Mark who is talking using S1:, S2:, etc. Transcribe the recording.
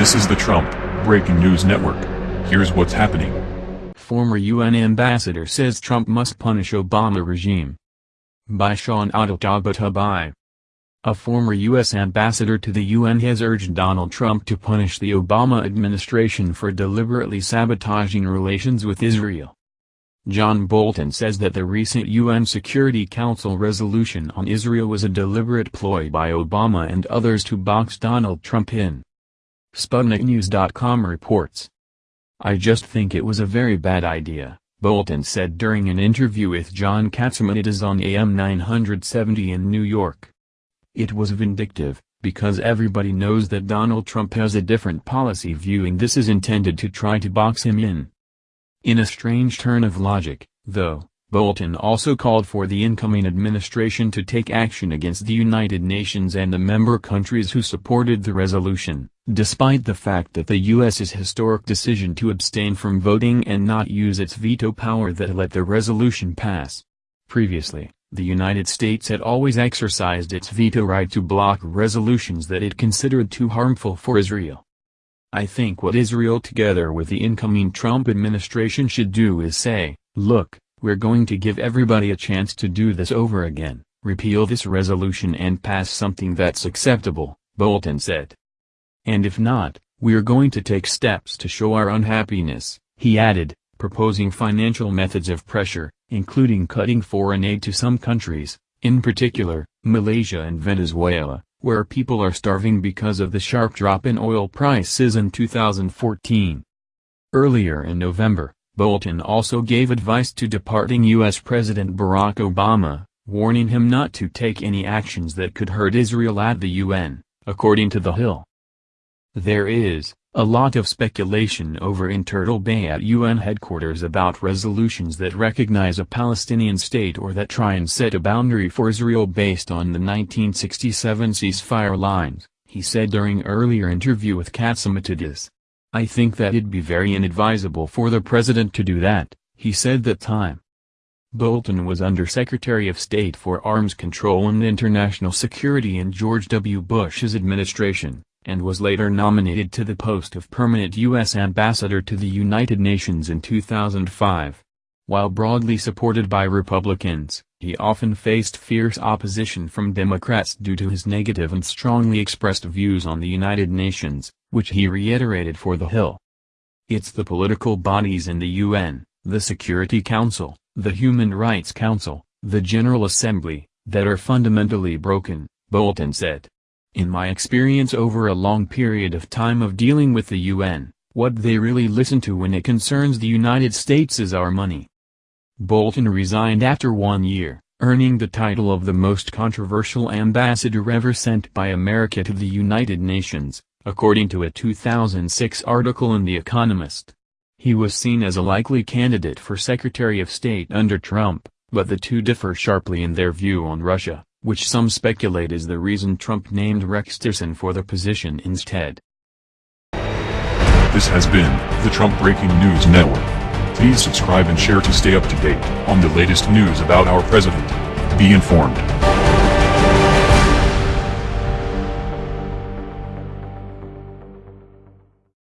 S1: This is the Trump Breaking News Network. Here's what's happening.
S2: Former UN ambassador says Trump must punish Obama regime. By Sean Tabatabai. A former U.S. ambassador to the UN has urged Donald Trump to punish the Obama administration for deliberately sabotaging relations with Israel. John Bolton says that the recent UN Security Council resolution on Israel was a deliberate ploy by Obama and others to box Donald Trump in. SputnikNews.com reports. I just think it was a very bad idea, Bolton said during an interview with John Catsimatidis on AM 970 in New York. It was vindictive, because everybody knows that Donald Trump has a different policy view and this is intended to try to box him in. In a strange turn of logic, though, Bolton also called for the incoming administration to take action against the United Nations and the member countries who supported the resolution, despite the fact that the U.S.'s historic decision to abstain from voting and not use its veto power that let the resolution pass. Previously, the United States had always exercised its veto right to block resolutions that it considered too harmful for Israel. I think what Israel together with the incoming Trump administration should do is say, look, we're going to give everybody a chance to do this over again, repeal this resolution and pass something that's acceptable, Bolton said. And if not, we're going to take steps to show our unhappiness, he added, proposing financial methods of pressure, including cutting foreign aid to some countries, in particular, Malaysia and Venezuela where people are starving because of the sharp drop in oil prices in 2014. Earlier in November, Bolton also gave advice to departing U.S. President Barack Obama, warning him not to take any actions that could hurt Israel at the UN, according to The Hill. There is, a lot of speculation over in Turtle Bay at UN headquarters about resolutions that recognize a Palestinian state or that try and set a boundary for Israel based on the 1967 ceasefire lines, he said during earlier interview with Catsimatidis. I think that it'd be very inadvisable for the president to do that, he said that time. Bolton was Undersecretary of State for Arms Control and International Security in George W. Bush's administration and was later nominated to the post of permanent U.S. ambassador to the United Nations in 2005. While broadly supported by Republicans, he often faced fierce opposition from Democrats due to his negative and strongly expressed views on the United Nations, which he reiterated for The Hill. It's the political bodies in the UN, the Security Council, the Human Rights Council, the General Assembly, that are fundamentally broken, Bolton said. In my experience over a long period of time of dealing with the UN, what they really listen to when it concerns the United States is our money. Bolton resigned after one year, earning the title of the most controversial ambassador ever sent by America to the United Nations, according to a 2006 article in The Economist. He was seen as a likely candidate for Secretary of State under Trump, but the two differ sharply in their view on Russia which some speculate is the reason Trump named Rex Tillerson for the position instead.
S1: This has been the Trump Breaking News Network. Please subscribe and share to stay up to date on the latest news about our president. Be informed.